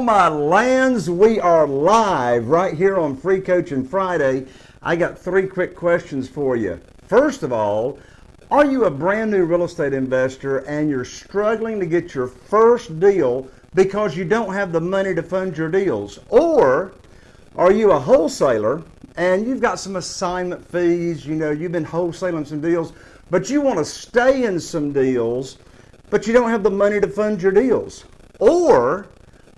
My lands, we are live right here on Free Coaching Friday. I got three quick questions for you. First of all, are you a brand new real estate investor and you're struggling to get your first deal because you don't have the money to fund your deals? Or are you a wholesaler and you've got some assignment fees, you know, you've been wholesaling some deals, but you want to stay in some deals, but you don't have the money to fund your deals? Or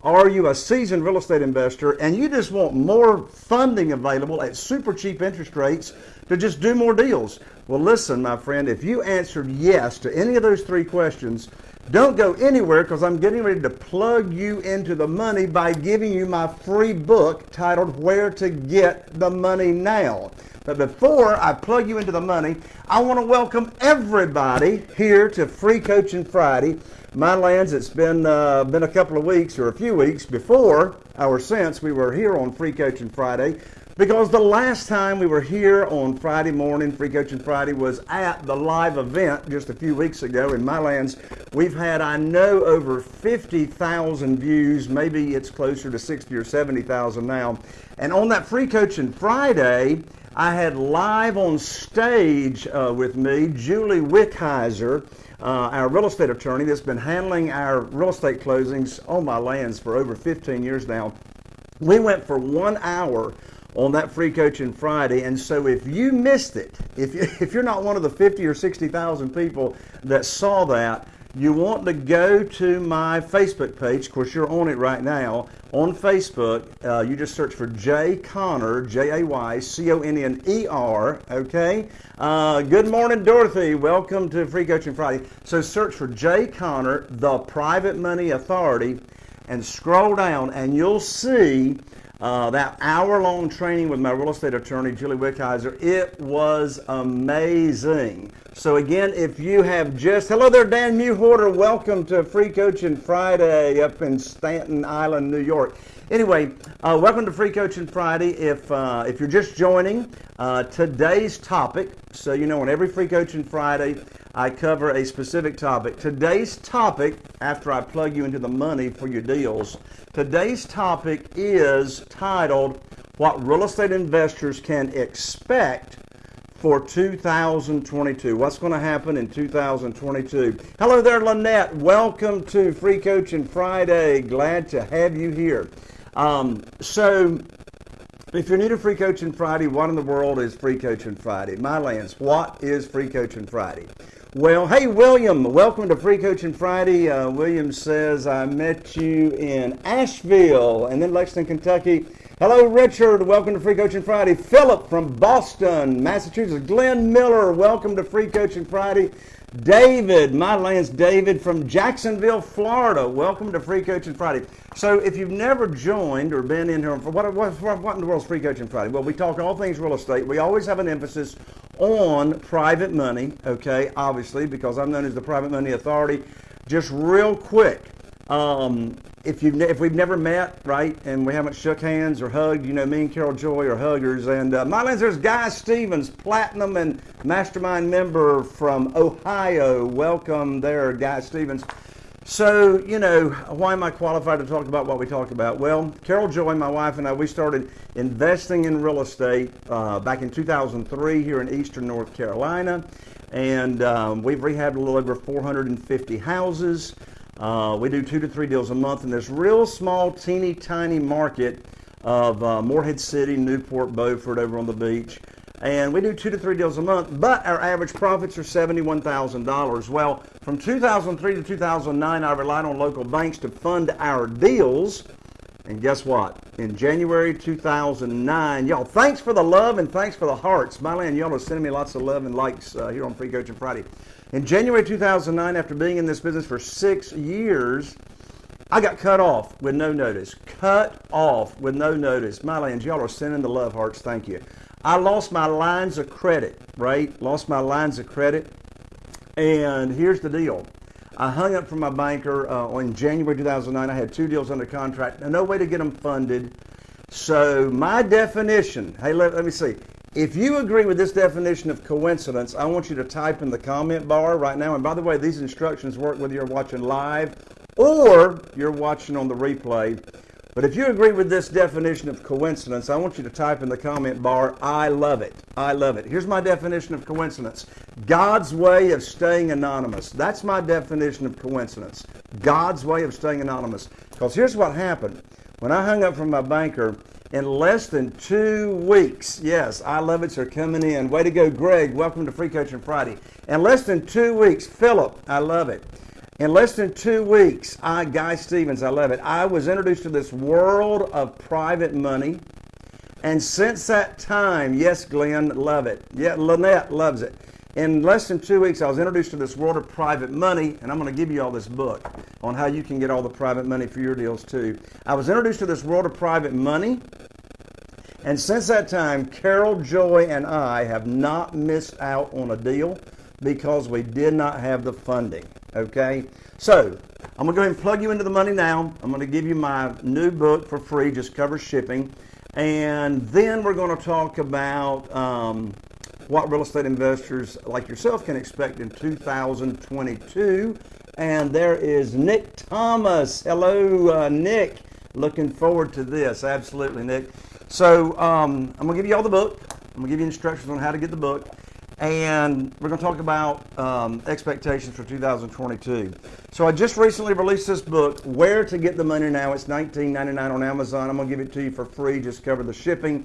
are you a seasoned real estate investor and you just want more funding available at super cheap interest rates to just do more deals? Well, listen, my friend, if you answered yes to any of those three questions, don't go anywhere because I'm getting ready to plug you into the money by giving you my free book titled Where to Get the Money Now. But before I plug you into the money, I want to welcome everybody here to Free Coaching Friday. My lands, it's been uh, been a couple of weeks or a few weeks before or since we were here on Free Coaching Friday because the last time we were here on Friday morning, Free Coaching Friday, was at the live event just a few weeks ago in my lands. We've had, I know, over 50,000 views. Maybe it's closer to 60 or 70,000 now. And on that Free Coaching Friday, I had live on stage uh, with me Julie Wickheiser uh, our real estate attorney that's been handling our real estate closings on my lands for over 15 years now. We went for one hour on that free coaching Friday. And so if you missed it, if, you, if you're not one of the 50 or 60,000 people that saw that, you want to go to my Facebook page. Of course, you're on it right now. On Facebook, uh, you just search for Jay Conner, J A Y C O N N E R. Okay. Uh, good morning, Dorothy. Welcome to Free Coaching Friday. So search for Jay Conner, the Private Money Authority, and scroll down, and you'll see uh, that hour long training with my real estate attorney, Julie Wickheiser, it was amazing. So, again, if you have just, hello there, Dan Mewhorter, welcome to Free Coaching Friday up in Staten Island, New York. Anyway, uh, welcome to Free Coaching Friday. If, uh, if you're just joining, uh, today's topic, so you know, on every Free Coaching Friday, I cover a specific topic. Today's topic, after I plug you into the money for your deals, today's topic is titled What Real Estate Investors Can Expect for 2022. What's going to happen in 2022? Hello there, Lynette. Welcome to Free Coaching Friday. Glad to have you here. Um, so, if you're new to Free Coaching Friday, what in the world is Free Coaching Friday? My lands, what is Free Coaching Friday? Well, hey, William, welcome to Free Coaching Friday. Uh, William says, I met you in Asheville and then Lexington, Kentucky. Hello, Richard. Welcome to Free Coaching Friday. Philip from Boston, Massachusetts. Glenn Miller, welcome to Free Coaching Friday. David, my land's David from Jacksonville, Florida. Welcome to Free Coaching Friday. So, if you've never joined or been in here, what, what, what in the world is Free Coaching Friday? Well, we talk all things real estate. We always have an emphasis on private money, okay, obviously, because I'm known as the Private Money Authority. Just real quick, um, if you've if we've never met, right, and we haven't shook hands or hugged, you know, me and Carol Joy are huggers. And uh, my lands, there's Guy Stevens, platinum and mastermind member from Ohio. Welcome there, Guy Stevens. So, you know, why am I qualified to talk about what we talk about? Well, Carol Joy, my wife, and I, we started investing in real estate uh, back in 2003 here in eastern North Carolina. And um, we've rehabbed a little over 450 houses. Uh, we do two to three deals a month in this real small, teeny tiny market of uh, Morehead City, Newport, Beaufort over on the beach. And we do two to three deals a month, but our average profits are $71,000. Well, from 2003 to 2009, I relied on local banks to fund our deals. And guess what? In January 2009, y'all, thanks for the love and thanks for the hearts. My land, y'all are sending me lots of love and likes uh, here on Free Coaching Friday. In January 2009, after being in this business for six years, I got cut off with no notice. Cut off with no notice. My lands, y'all are sending the love hearts. Thank you. I lost my lines of credit, right? Lost my lines of credit. And here's the deal. I hung up from my banker uh, in January 2009. I had two deals under contract. No way to get them funded. So my definition, hey, let, let me see. If you agree with this definition of coincidence, I want you to type in the comment bar right now. And by the way, these instructions work whether you're watching live or you're watching on the replay. But if you agree with this definition of coincidence, I want you to type in the comment bar, I love it. I love it. Here's my definition of coincidence God's way of staying anonymous. That's my definition of coincidence. God's way of staying anonymous. Because here's what happened. When I hung up from my banker, in less than two weeks, yes, I love it, sir, coming in. Way to go, Greg. Welcome to Free Coaching Friday. In less than two weeks, Philip, I love it. In less than two weeks, I, Guy Stevens, I love it. I was introduced to this world of private money. And since that time, yes, Glenn, love it. Yeah, Lynette loves it. In less than two weeks, I was introduced to this world of private money, and I'm going to give you all this book on how you can get all the private money for your deals too. I was introduced to this world of private money, and since that time, Carol Joy and I have not missed out on a deal because we did not have the funding. Okay? So, I'm going to go ahead and plug you into the money now. I'm going to give you my new book for free, just cover shipping. And then we're going to talk about um, what real estate investors like yourself can expect in 2022. And there is Nick Thomas. Hello, uh, Nick. Looking forward to this. Absolutely, Nick. So um, I'm going to give you all the book. I'm going to give you instructions on how to get the book and we're going to talk about um, expectations for 2022. So I just recently released this book, Where to Get the Money Now. It's $19.99 on Amazon. I'm going to give it to you for free. Just cover the shipping.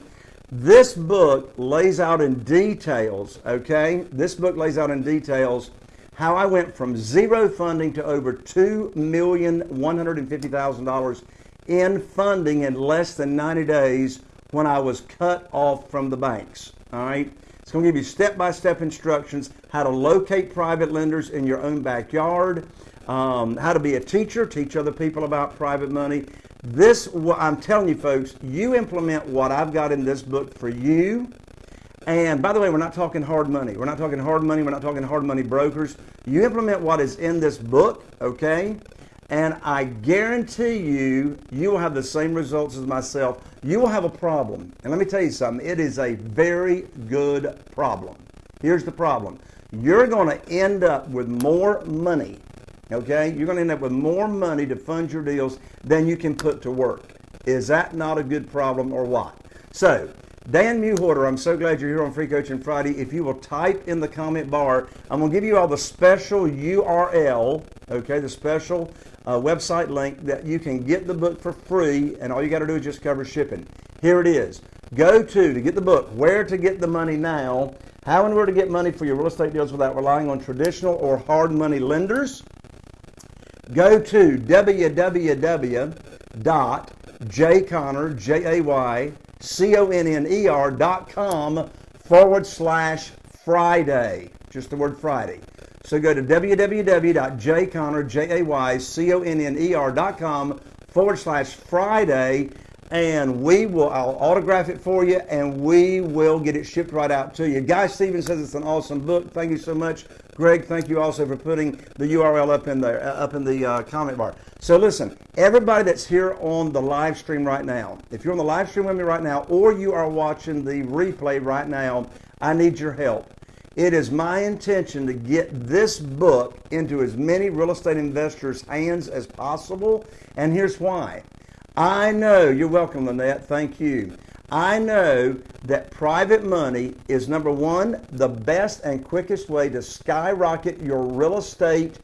This book lays out in details, okay? This book lays out in details how I went from zero funding to over $2,150,000 in funding in less than 90 days when I was cut off from the banks. All right? It's going to give you step-by-step instructions how to locate private lenders in your own backyard, um, how to be a teacher, teach other people about private money. This, I'm telling you folks, you implement what I've got in this book for you. And by the way, we're not talking hard money. We're not talking hard money. We're not talking hard money brokers. You implement what is in this book, okay? And I guarantee you, you will have the same results as myself. You will have a problem. And let me tell you something, it is a very good problem. Here's the problem you're going to end up with more money, okay? You're going to end up with more money to fund your deals than you can put to work. Is that not a good problem or what? So, Dan Muhorter, I'm so glad you're here on Free Coaching Friday. If you will type in the comment bar, I'm going to give you all the special URL, okay, the special uh, website link that you can get the book for free, and all you got to do is just cover shipping. Here it is. Go to, to get the book, Where to Get the Money Now, How and Where to Get Money for Your Real Estate Deals Without Relying on Traditional or Hard Money Lenders. Go to www.jayconner, J-A-Y, C-O-N-N-E-R dot com forward slash Friday. Just the word Friday. So go to www.jayconner.com forward slash Friday and we will I'll autograph it for you and we will get it shipped right out to you. Guy Stevens says it's an awesome book. Thank you so much. Greg, thank you also for putting the URL up in there uh, up in the uh, comment bar. So listen, everybody that's here on the live stream right now, if you're on the live stream with me right now or you are watching the replay right now, I need your help. It is my intention to get this book into as many real estate investors' hands as possible, and here's why. I know, you're welcome, Lynette, thank you. I know that private money is number one, the best and quickest way to skyrocket your real estate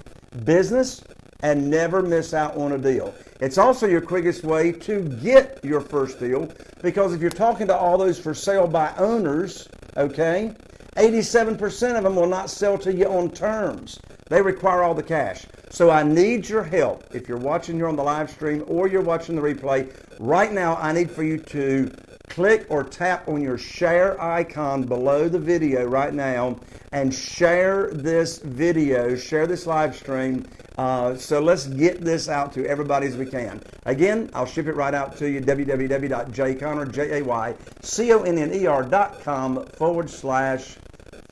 business and never miss out on a deal. It's also your quickest way to get your first deal because if you're talking to all those for sale by owners, okay, 87% of them will not sell to you on terms. They require all the cash. So I need your help. If you're watching here on the live stream or you're watching the replay, right now I need for you to click or tap on your share icon below the video right now and share this video, share this live stream. Uh, so let's get this out to everybody as we can. Again, I'll ship it right out to you, www.jayconner, J-A-Y-C-O-N-N-E-R.com forward slash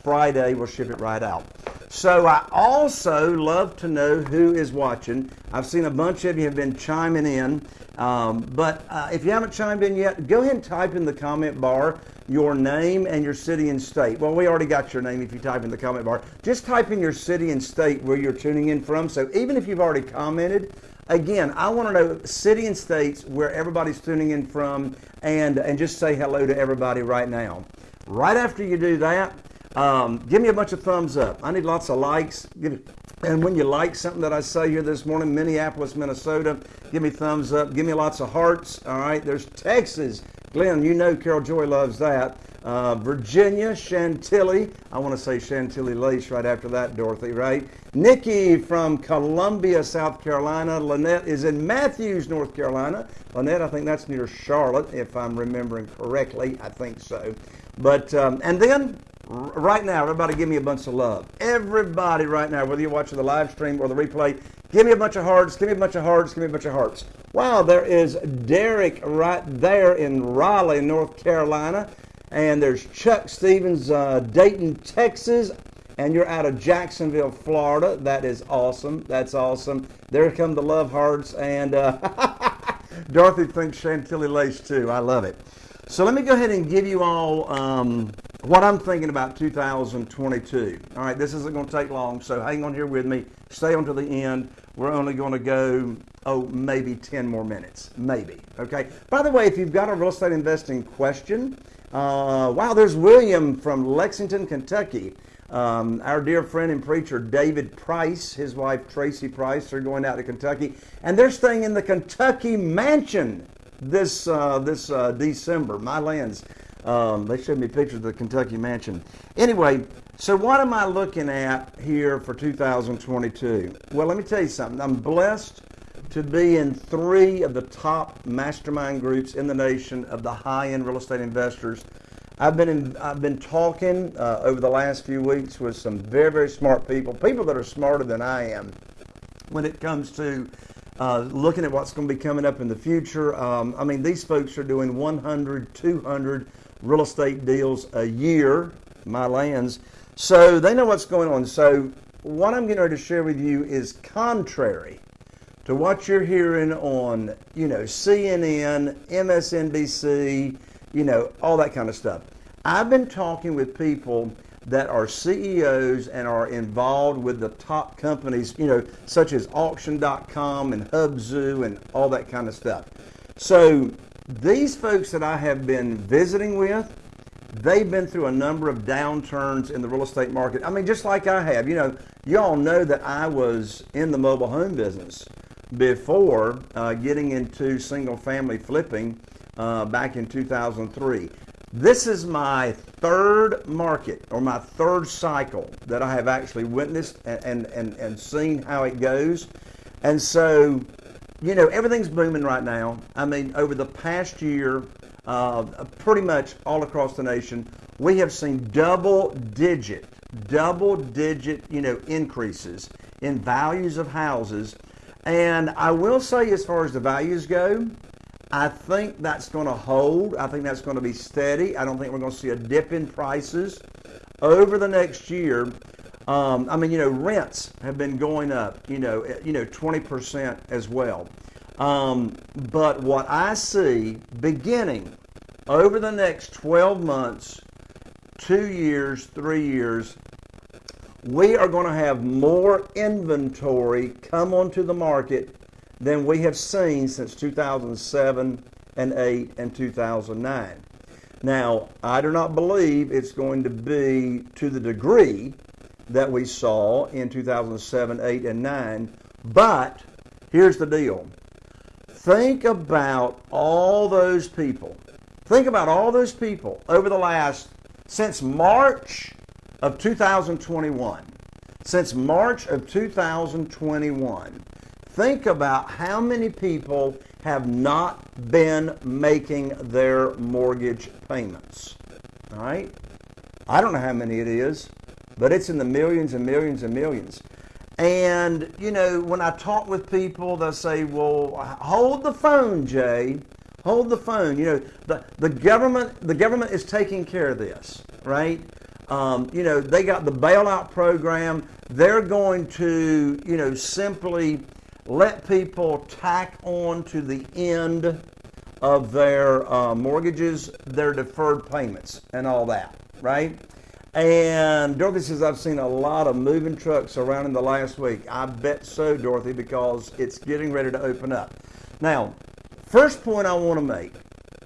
Friday. We'll ship it right out. So I also love to know who is watching. I've seen a bunch of you have been chiming in, um, but uh, if you haven't chimed in yet, go ahead and type in the comment bar your name and your city and state. Well, we already got your name if you type in the comment bar. Just type in your city and state where you're tuning in from. So even if you've already commented, again, I want to know city and states where everybody's tuning in from, and and just say hello to everybody right now. Right after you do that, um, give me a bunch of thumbs up. I need lots of likes. Give, and when you like something that I say here this morning, Minneapolis, Minnesota, give me thumbs up. Give me lots of hearts. All right. There's Texas. Glenn, you know Carol Joy loves that. Uh, Virginia, Chantilly. I want to say Chantilly Lace right after that, Dorothy, right? Nikki from Columbia, South Carolina. Lynette is in Matthews, North Carolina. Lynette, I think that's near Charlotte, if I'm remembering correctly. I think so. But, um, and then right now, everybody give me a bunch of love. Everybody right now, whether you're watching the live stream or the replay, give me a bunch of hearts, give me a bunch of hearts, give me a bunch of hearts. Wow, there is Derek right there in Raleigh, North Carolina. And there's Chuck Stevens, uh, Dayton, Texas. And you're out of Jacksonville, Florida. That is awesome. That's awesome. There come the love hearts. And uh, Dorothy thinks Chantilly lace too. I love it. So let me go ahead and give you all um, what I'm thinking about 2022. All right, this isn't going to take long, so hang on here with me. Stay on to the end. We're only going to go, oh, maybe 10 more minutes. Maybe. Okay. By the way, if you've got a real estate investing question, uh, wow, there's William from Lexington, Kentucky. Um, our dear friend and preacher David Price, his wife Tracy Price, are going out to Kentucky, and they're staying in the Kentucky mansion this uh, this uh, December. My lands. Um, they showed me pictures of the Kentucky mansion. Anyway, so what am I looking at here for 2022? Well, let me tell you something. I'm blessed to be in three of the top mastermind groups in the nation of the high-end real estate investors. I've been in, I've been talking uh, over the last few weeks with some very very smart people, people that are smarter than I am, when it comes to uh, looking at what's going to be coming up in the future. Um, I mean, these folks are doing 100, 200 real estate deals a year, my lands, so they know what's going on. So what I'm getting ready to share with you is contrary to what you're hearing on, you know, CNN, MSNBC, you know, all that kind of stuff. I've been talking with people that are CEOs and are involved with the top companies, you know, such as auction.com and Hubzu and all that kind of stuff. So these folks that I have been visiting with, they've been through a number of downturns in the real estate market. I mean, just like I have. You know, y'all know that I was in the mobile home business before uh, getting into single family flipping uh, back in 2003. This is my third market or my third cycle that I have actually witnessed and, and, and, and seen how it goes. And so, you know, everything's booming right now. I mean, over the past year, uh, pretty much all across the nation, we have seen double digit, double digit, you know, increases in values of houses and I will say, as far as the values go, I think that's going to hold. I think that's going to be steady. I don't think we're going to see a dip in prices over the next year. Um, I mean, you know, rents have been going up. You know, eh, you know, 20% as well. Um, but what I see beginning over the next 12 months, two years, three years, we are going to have more inventory come onto the market than we have seen since 2007 and 8 and 2009. Now, I do not believe it's going to be to the degree that we saw in 2007, 8, and 9, but here's the deal. Think about all those people. Think about all those people over the last, since March of 2021, since March of 2021, think about how many people have not been making their mortgage payments. All right? I don't know how many it is, but it's in the millions and millions and millions. And, you know, when I talk with people, they'll say, well, hold the phone, Jay. Hold the phone. You know, the, the government the government is taking care of this, right? Um, you know, they got the bailout program. They're going to, you know, simply let people tack on to the end of their uh, mortgages, their deferred payments, and all that, right? And Dorothy says, I've seen a lot of moving trucks around in the last week. I bet so, Dorothy, because it's getting ready to open up. Now, first point I want to make,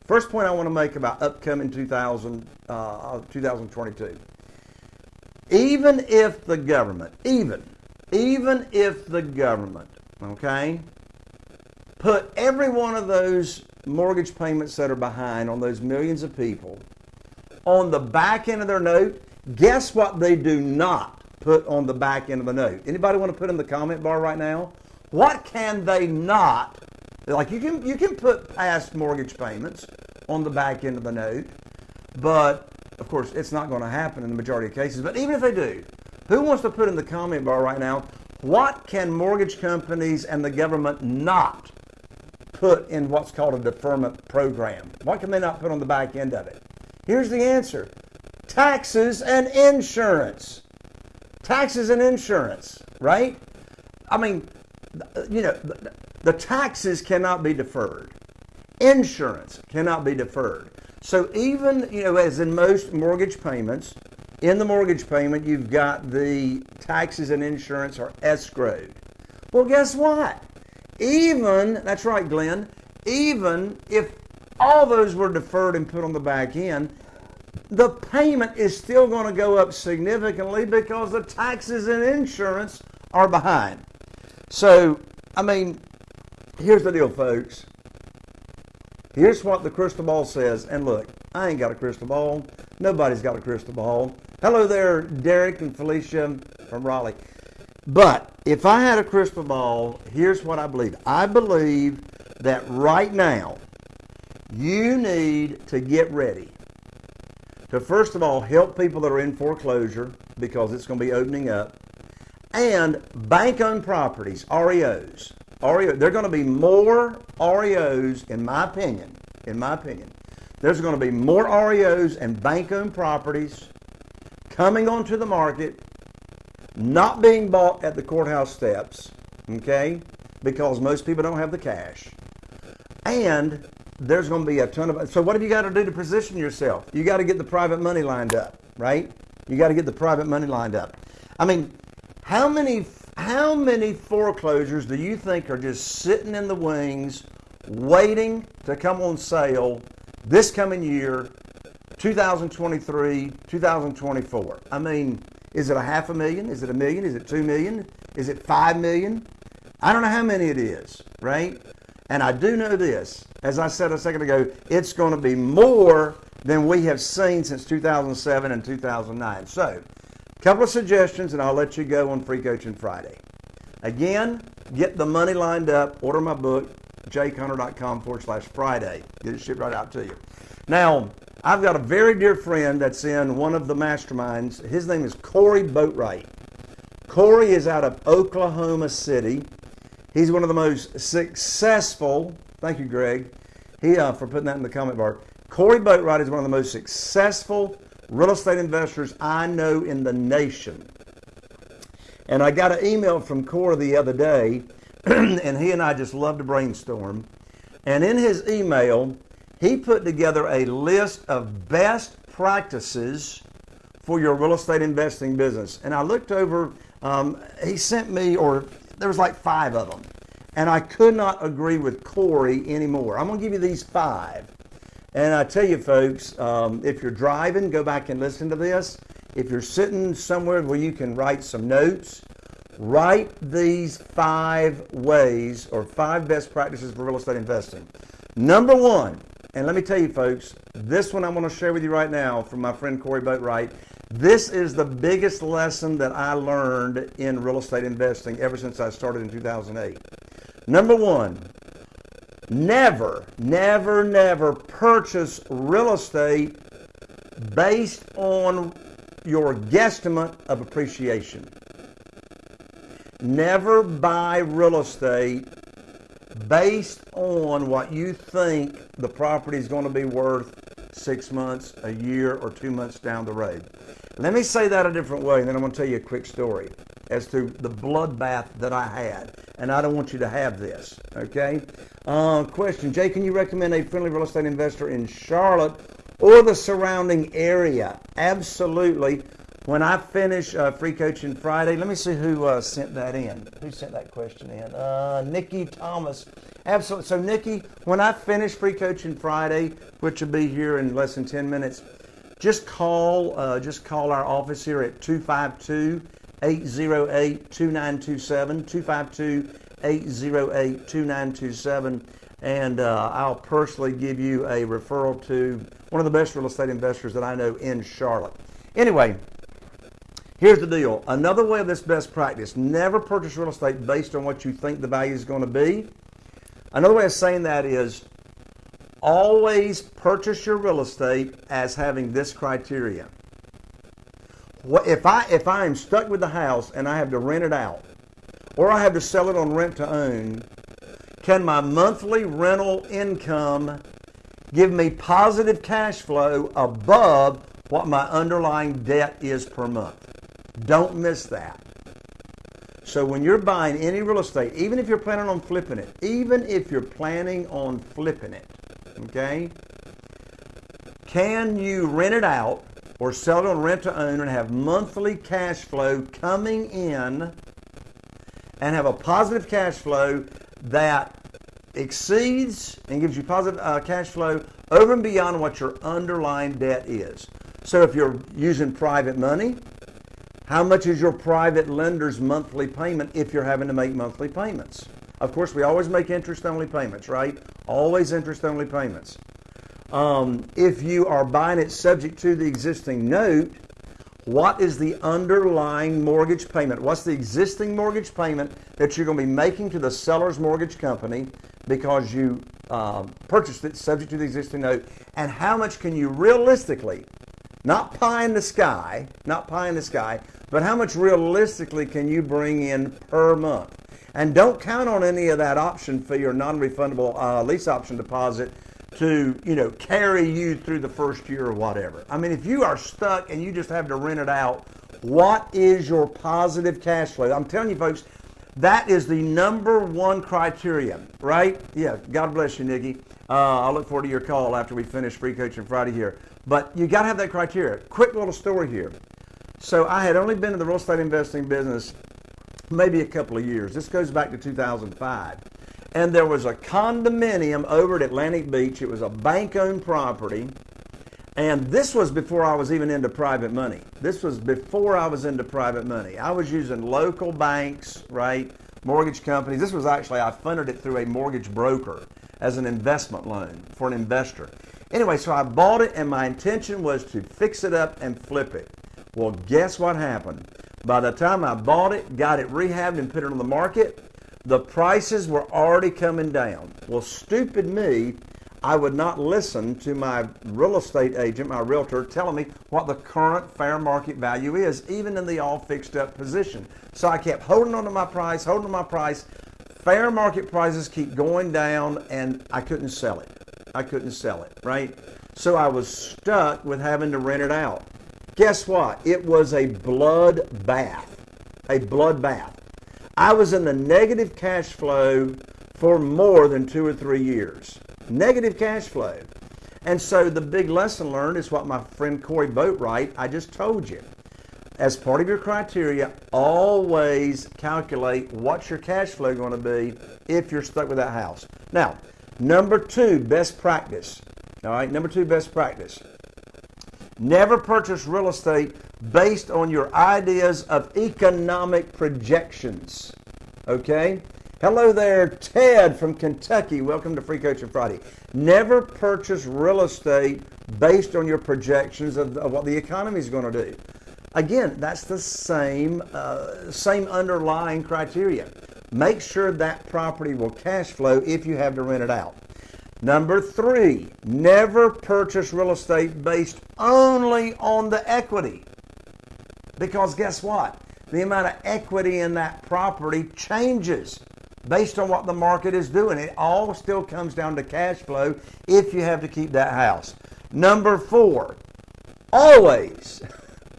first point I want to make about upcoming 2000, uh, 2022. Even if the government, even, even if the government, okay, put every one of those mortgage payments that are behind on those millions of people on the back end of their note, guess what they do not put on the back end of the note? Anybody want to put in the comment bar right now? What can they not? Like you can you can put past mortgage payments on the back end of the note, but of course it's not going to happen in the majority of cases. But even if they do, who wants to put in the comment bar right now? What can mortgage companies and the government not put in what's called a deferment program? What can they not put on the back end of it? Here's the answer taxes and insurance. Taxes and insurance, right? I mean, you know, the taxes cannot be deferred. Insurance cannot be deferred. So even, you know, as in most mortgage payments, in the mortgage payment, you've got the taxes and insurance are escrowed. Well, guess what? Even, that's right, Glenn, even if all those were deferred and put on the back end, the payment is still going to go up significantly because the taxes and insurance are behind. So, I mean, here's the deal, folks. Here's what the crystal ball says. And look, I ain't got a crystal ball. Nobody's got a crystal ball. Hello there, Derek and Felicia from Raleigh. But if I had a crystal ball, here's what I believe. I believe that right now, you need to get ready to first of all help people that are in foreclosure because it's going to be opening up, and bank owned properties, REOs. REO, there are going to be more REOs, in my opinion. In my opinion, there's going to be more REOs and bank owned properties coming onto the market, not being bought at the courthouse steps, okay, because most people don't have the cash. And there's going to be a ton of. So, what have you got to do to position yourself? You got to get the private money lined up, right? You got to get the private money lined up. I mean, how many how many foreclosures do you think are just sitting in the wings, waiting to come on sale this coming year, 2023, 2024? I mean, is it a half a million? Is it a million? Is it two million? Is it five million? I don't know how many it is, right? And I do know this, as I said a second ago, it's going to be more than we have seen since 2007 and 2009. So, a couple of suggestions, and I'll let you go on Free Coaching Friday. Again, get the money lined up. Order my book, jayconner.com forward slash Friday. Get it shipped right out to you. Now, I've got a very dear friend that's in one of the masterminds. His name is Corey Boatwright. Corey is out of Oklahoma City. He's one of the most successful. Thank you, Greg. He uh, for putting that in the comment bar. Corey Boatwright is one of the most successful real estate investors I know in the nation. And I got an email from Corey the other day, and he and I just love to brainstorm. And in his email, he put together a list of best practices for your real estate investing business. And I looked over, um, he sent me, or there was like five of them. And I could not agree with Corey anymore. I'm going to give you these five. And I tell you, folks, um, if you're driving, go back and listen to this. If you're sitting somewhere where you can write some notes, write these five ways or five best practices for real estate investing. Number one, and let me tell you, folks, this one I'm going to share with you right now from my friend Corey Boatwright. This is the biggest lesson that I learned in real estate investing ever since I started in 2008. Number one, never, never, never purchase real estate based on your guesstimate of appreciation. Never buy real estate based on what you think the property is going to be worth six months, a year, or two months down the road. Let me say that a different way, and then I'm going to tell you a quick story as to the bloodbath that I had. And I don't want you to have this, okay? Uh, question Jay, can you recommend a friendly real estate investor in Charlotte or the surrounding area. Absolutely. When I finish uh, free coaching Friday, let me see who uh, sent that in. Who sent that question in? Uh, Nikki Thomas. Absolutely. So, Nikki, when I finish free coaching Friday, which will be here in less than 10 minutes, just call uh, just call our office here at 252 808 2927. 252 808 2927. And uh, I'll personally give you a referral to one of the best real estate investors that I know in Charlotte. Anyway, Here's the deal. Another way of this best practice, never purchase real estate based on what you think the value is going to be. Another way of saying that is always purchase your real estate as having this criteria. What, if I if I am stuck with the house and I have to rent it out or I have to sell it on rent to own, can my monthly rental income give me positive cash flow above what my underlying debt is per month? Don't miss that. So when you're buying any real estate, even if you're planning on flipping it, even if you're planning on flipping it, okay, can you rent it out or sell it on rent to own and have monthly cash flow coming in and have a positive cash flow that exceeds and gives you positive uh, cash flow over and beyond what your underlying debt is. So if you're using private money, how much is your private lender's monthly payment if you're having to make monthly payments? Of course, we always make interest only payments, right? Always interest only payments. Um, if you are buying it subject to the existing note, what is the underlying mortgage payment? What's the existing mortgage payment that you're going to be making to the seller's mortgage company because you uh, purchased it subject to the existing note? And how much can you realistically not pie in the sky, not pie in the sky, but how much realistically can you bring in per month? And don't count on any of that option fee or non-refundable uh, lease option deposit to you know carry you through the first year or whatever. I mean, if you are stuck and you just have to rent it out, what is your positive cash flow? I'm telling you, folks, that is the number one criteria, right? Yeah. God bless you, Nikki. Uh, I'll look forward to your call after we finish free coaching Friday here. But you got to have that criteria. Quick little story here. So I had only been in the real estate investing business maybe a couple of years. This goes back to 2005. And there was a condominium over at Atlantic Beach. It was a bank owned property. And this was before I was even into private money. This was before I was into private money. I was using local banks, right? Mortgage companies. This was actually, I funded it through a mortgage broker as an investment loan for an investor. Anyway, so I bought it and my intention was to fix it up and flip it. Well, guess what happened? By the time I bought it, got it rehabbed and put it on the market, the prices were already coming down. Well, stupid me, I would not listen to my real estate agent, my realtor, telling me what the current fair market value is, even in the all fixed up position. So I kept holding on to my price, holding on my price. Fair market prices keep going down, and I couldn't sell it. I couldn't sell it, right? So I was stuck with having to rent it out. Guess what? It was a blood bath. A blood bath. I was in the negative cash flow for more than two or three years. Negative cash flow. And so the big lesson learned is what my friend Corey Boatwright, I just told you. As part of your criteria, always calculate what's your cash flow going to be if you're stuck with that house. Now, Number two, best practice. All right, number two, best practice. Never purchase real estate based on your ideas of economic projections. Okay? Hello there, Ted from Kentucky. Welcome to Free Coaching Friday. Never purchase real estate based on your projections of, of what the economy is going to do. Again, that's the same uh, same underlying criteria. Make sure that property will cash flow if you have to rent it out. Number three, never purchase real estate based only on the equity. Because guess what? The amount of equity in that property changes based on what the market is doing. It all still comes down to cash flow if you have to keep that house. Number four, always,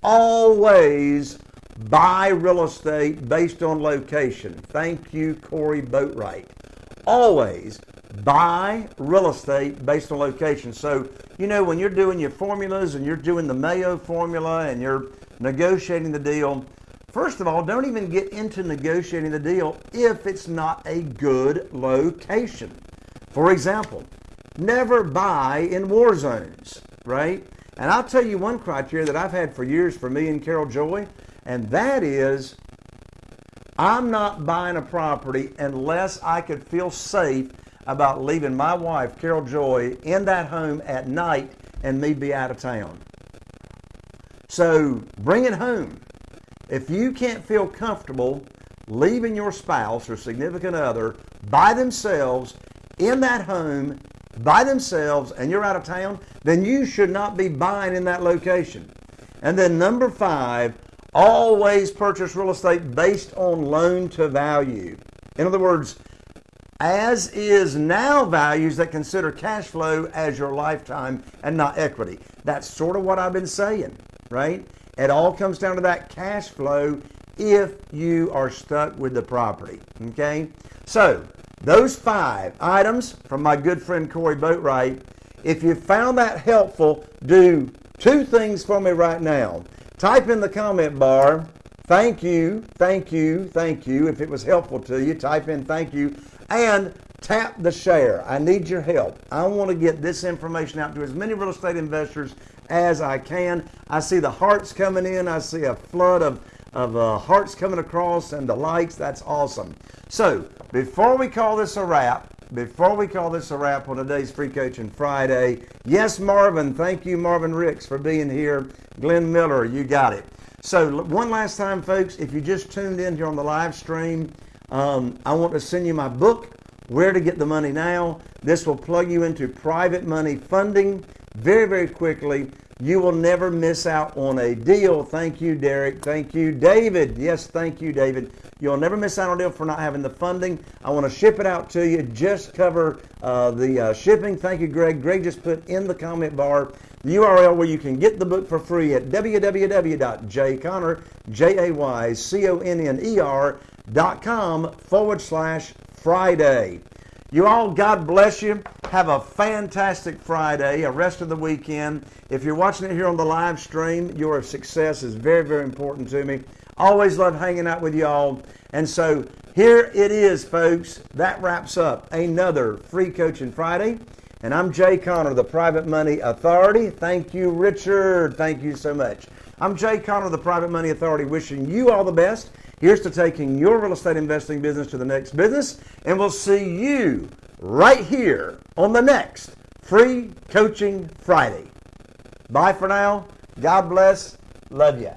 always Buy real estate based on location. Thank you, Corey Boatwright. Always buy real estate based on location. So, you know, when you're doing your formulas and you're doing the Mayo formula and you're negotiating the deal, first of all, don't even get into negotiating the deal if it's not a good location. For example, never buy in war zones, right? And I'll tell you one criteria that I've had for years for me and Carol Joy, and that is I'm not buying a property unless I could feel safe about leaving my wife, Carol Joy, in that home at night and me be out of town. So bring it home. If you can't feel comfortable leaving your spouse or significant other by themselves in that home by themselves and you're out of town, then you should not be buying in that location. And then number five, always purchase real estate based on loan to value. In other words, as is now values that consider cash flow as your lifetime and not equity. That's sort of what I've been saying, right? It all comes down to that cash flow if you are stuck with the property, okay? So, those five items from my good friend Corey Boatwright. If you found that helpful, do two things for me right now. Type in the comment bar, thank you, thank you, thank you. If it was helpful to you, type in thank you and tap the share. I need your help. I want to get this information out to as many real estate investors as I can. I see the hearts coming in. I see a flood of of uh, hearts coming across and the likes. That's awesome. So before we call this a wrap, before we call this a wrap on today's Free Coaching Friday, yes, Marvin, thank you, Marvin Ricks, for being here. Glenn Miller, you got it. So one last time, folks, if you just tuned in here on the live stream, um, I want to send you my book, Where to Get the Money Now. This will plug you into private money funding very, very quickly. You will never miss out on a deal. Thank you, Derek. Thank you, David. Yes, thank you, David. You'll never miss out on a deal for not having the funding. I want to ship it out to you. Just cover uh, the uh, shipping. Thank you, Greg. Greg just put in the comment bar the URL where you can get the book for free at www.jayconner, J-A-Y-C-O-N-N-E-R com forward slash Friday. You all, God bless you. Have a fantastic Friday, a rest of the weekend. If you're watching it here on the live stream, your success is very, very important to me. Always love hanging out with y'all. And so here it is, folks. That wraps up another Free Coaching Friday. And I'm Jay Conner, the Private Money Authority. Thank you, Richard. Thank you so much. I'm Jay Conner, the Private Money Authority, wishing you all the best. Here's to taking your real estate investing business to the next business. And we'll see you right here on the next Free Coaching Friday. Bye for now. God bless. Love ya.